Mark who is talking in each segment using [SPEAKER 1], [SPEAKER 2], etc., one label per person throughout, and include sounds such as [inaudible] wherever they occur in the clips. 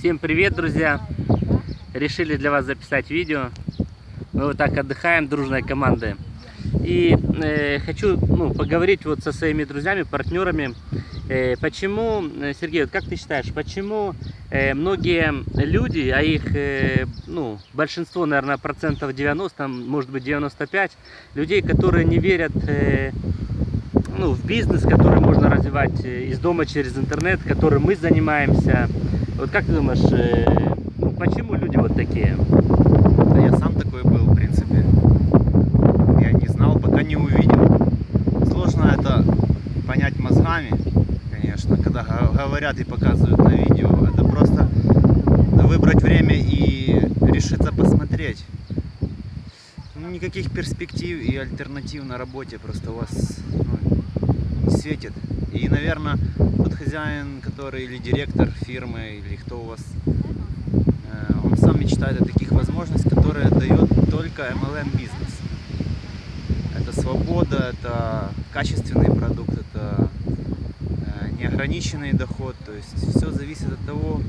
[SPEAKER 1] Всем привет, друзья! Решили для вас записать видео. Мы вот так отдыхаем, дружной командой. И э, хочу ну, поговорить вот со своими друзьями, партнерами. Э, почему, э, Сергей, вот как ты считаешь, почему э, многие люди, а их э, ну, большинство, наверное, процентов 90, может быть 95, людей, которые не верят э, ну, в бизнес, который можно развивать э, из дома через интернет, которым мы занимаемся. Вот как ты думаешь, э, ну, почему люди вот такие?
[SPEAKER 2] Да я сам такой был, в принципе. Я не знал, пока не увидел. Сложно это понять мозгами, конечно, когда говорят и показывают на видео. Это просто выбрать время и решиться посмотреть. Ну, никаких перспектив и альтернатив на работе просто у вас ну, не светит. И, наверное, тот хозяин, который или директор фирмы, или кто у вас, э, он сам мечтает о таких возможностях, которые дает только MLM бизнес. Это свобода, это качественный продукт, это э, неограниченный доход. То есть все зависит от того,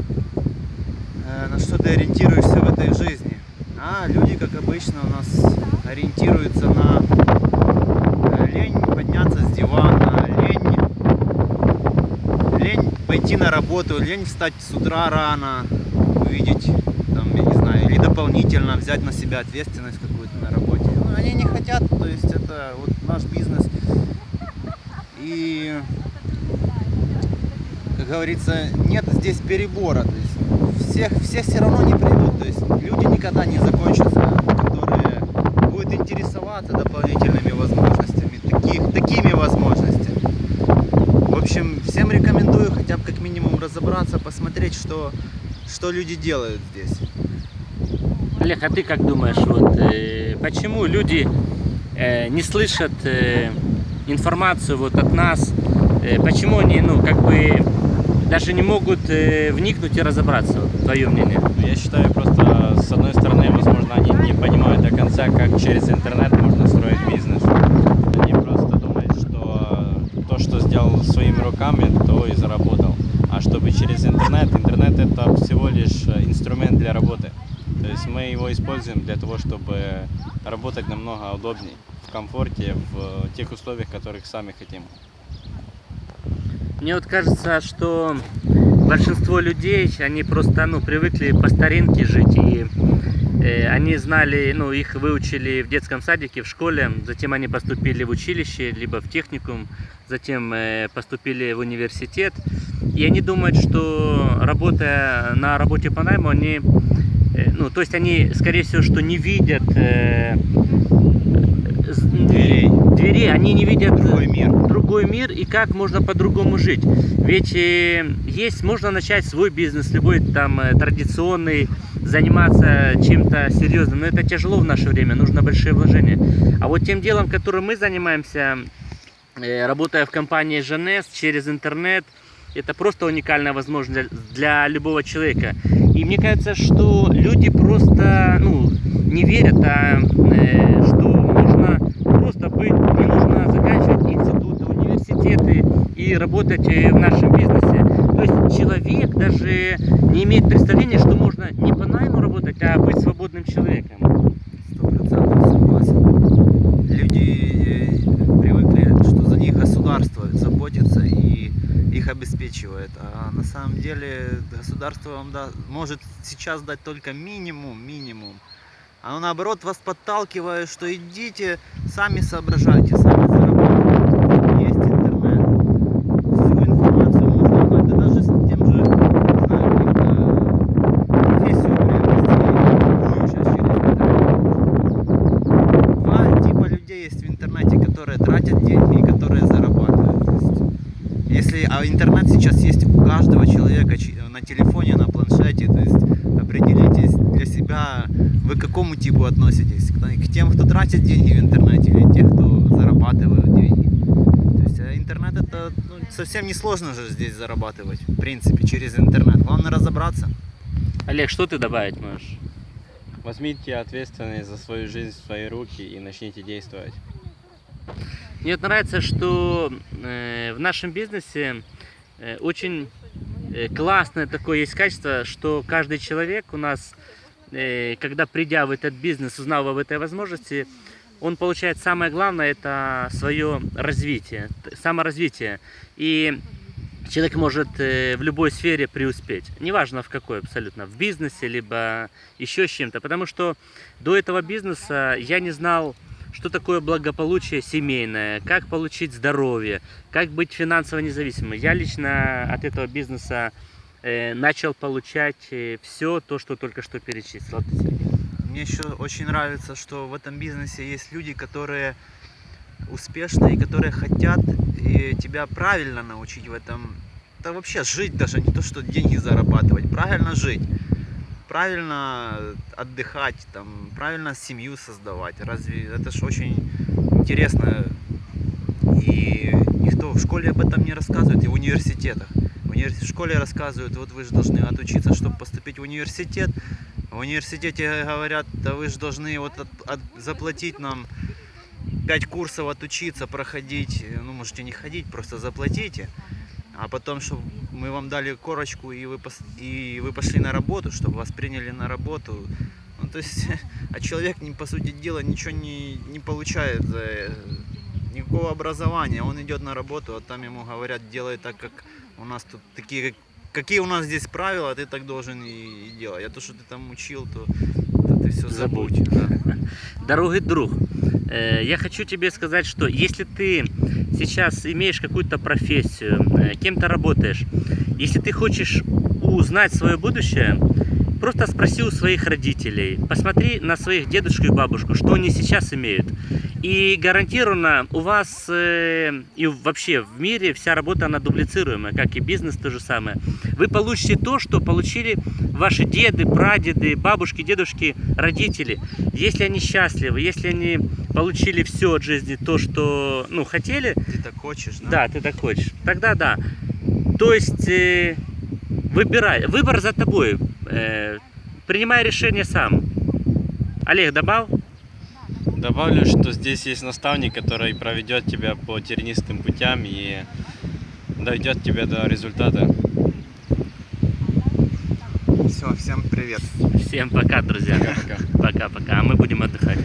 [SPEAKER 2] э, на что ты ориентируешься в этой жизни. А люди, как обычно, у нас ориентируются на лень подняться с дивана, лень, пойти на работу, лень встать с утра рано, увидеть, там, я не знаю, или дополнительно взять на себя ответственность какую-то на работе. Ну, они не хотят, то есть это вот наш бизнес. И, как говорится, нет здесь перебора. То есть всех, все все равно не придут. То есть люди никогда не закончатся, которые будут интересоваться дополнительными возможностями, таких, такими возможностями. В общем, всем рекомендую хотя бы как минимум разобраться, посмотреть, что, что люди делают здесь.
[SPEAKER 1] Олег, а ты как думаешь, вот, э, почему люди э, не слышат э, информацию вот от нас, э, почему они, ну, как бы, даже не могут э, вникнуть и разобраться, вот, твое мнение?
[SPEAKER 3] Ну, Я считаю, просто с одной стороны, возможно, они не понимают до конца, как через интернет можно строить бизнес. Они просто думают, что то, своими руками, то и заработал. А чтобы через интернет, интернет это всего лишь инструмент для работы. То есть мы его используем для того, чтобы работать намного удобнее, в комфорте, в тех условиях, которых сами хотим.
[SPEAKER 1] Мне вот кажется, что большинство людей, они просто, ну, привыкли по старинке жить, и э, они знали, ну, их выучили в детском садике, в школе, затем они поступили в училище, либо в техникум, затем э, поступили в университет, и они думают, что работая на работе по найму, они, э, ну, то есть они, скорее всего, что не видят э, с-
[SPEAKER 2] Дверей.
[SPEAKER 1] дверей, они не видят
[SPEAKER 2] Другой мир.
[SPEAKER 1] другой мир и как можно по-другому жить. Ведь э, есть, можно начать свой бизнес, любой там э, традиционный, заниматься чем-то серьезным, но это тяжело в наше время, нужно большие вложения. А вот тем делом, которым мы занимаемся, э, работая в компании Женес через интернет, это просто уникальная возможность для, любого человека. И мне кажется, что люди просто ну, не верят, а, э, что можно просто быть, не нужно заканчивать институты, университеты и работать э, в нашем бизнесе. Человек даже не имеет представления, что можно не по найму работать, а быть свободным человеком.
[SPEAKER 2] Сто процентов согласен. Люди э, привыкли, что за них государство заботится и их обеспечивает. А на самом деле государство вам да, может сейчас дать только минимум, минимум. Оно наоборот вас подталкивает, что идите, сами соображайте, сами зарабатывайте. Есть интернет. Всю информацию можно узнать, да даже с тем же, не знаю, как, э, профессию приобрести, любую сейчас через интернет. Два типа людей есть в интернете, которые тратят деньги и которые зарабатывают. То есть, если, а интернет сейчас есть у каждого человека на телефоне, на планшете. То есть определитесь для себя, вы к какому типу относитесь. К к тем, кто тратит деньги в интернете или тех, кто зарабатывают деньги. То есть а интернет это ну, совсем не сложно же здесь зарабатывать, в принципе, через интернет. Главное разобраться.
[SPEAKER 1] Олег, что ты добавить можешь?
[SPEAKER 3] Возьмите ответственность за свою жизнь в свои руки и начните действовать.
[SPEAKER 1] Мне вот нравится, что э, в нашем бизнесе э, очень э, классное такое есть качество, что каждый человек у нас, когда придя в этот бизнес, узнав об этой возможности, он получает самое главное, это свое развитие, саморазвитие. И человек может в любой сфере преуспеть. Неважно в какой абсолютно, в бизнесе, либо еще с чем-то. Потому что до этого бизнеса я не знал, что такое благополучие семейное, как получить здоровье, как быть финансово независимым. Я лично от этого бизнеса э, начал получать все то, что только что перечислил.
[SPEAKER 2] Мне еще очень нравится, что в этом бизнесе есть люди, которые успешные, которые хотят и тебя правильно научить в этом. Да вообще жить даже, не то что деньги зарабатывать, правильно жить. Правильно отдыхать, там, правильно семью создавать. Разве это же очень интересно. И никто в школе об этом не рассказывает, и в университетах. В, в школе рассказывают, вот вы же должны отучиться, чтобы поступить в университет. В университете говорят, да вы же должны вот от- от- заплатить нам 5 курсов отучиться, проходить. Ну, можете не ходить, просто заплатите. А потом, чтобы мы вам дали корочку, и вы, и вы пошли на работу, чтобы вас приняли на работу. Ну, то есть, [laughs] а человек, по сути дела, ничего не, не получает, э, никакого образования. Он идет на работу, а там ему говорят, делай так, как у нас тут такие, какие у нас здесь правила, ты так должен и, и делать. А то, что ты там учил, то, то ты все забудь. [laughs]
[SPEAKER 1] Дорогой друг, э, я хочу тебе сказать, что если ты сейчас имеешь какую-то профессию, э, кем то работаешь, если ты хочешь узнать свое будущее, просто спроси у своих родителей, посмотри на своих дедушку и бабушку, что они сейчас имеют. И гарантированно у вас э, и вообще в мире вся работа она дублицируемая, как и бизнес то же самое. Вы получите то, что получили ваши деды, прадеды, бабушки, дедушки, родители. Если они счастливы, если они получили все от жизни, то, что ну, хотели,
[SPEAKER 2] Ты так хочешь, да?
[SPEAKER 1] да, ты так хочешь, тогда да. То есть э, выбирай, выбор за тобой. Э, принимай решение сам. Олег, добавь?
[SPEAKER 3] Добавлю, что здесь есть наставник, который проведет тебя по тернистым путям и доведет тебя до результата.
[SPEAKER 2] Все, всем привет.
[SPEAKER 1] Всем пока, друзья.
[SPEAKER 3] Пока-пока.
[SPEAKER 1] Пока-пока. А мы будем отдыхать.